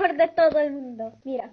mejor de todo el mundo. Mira.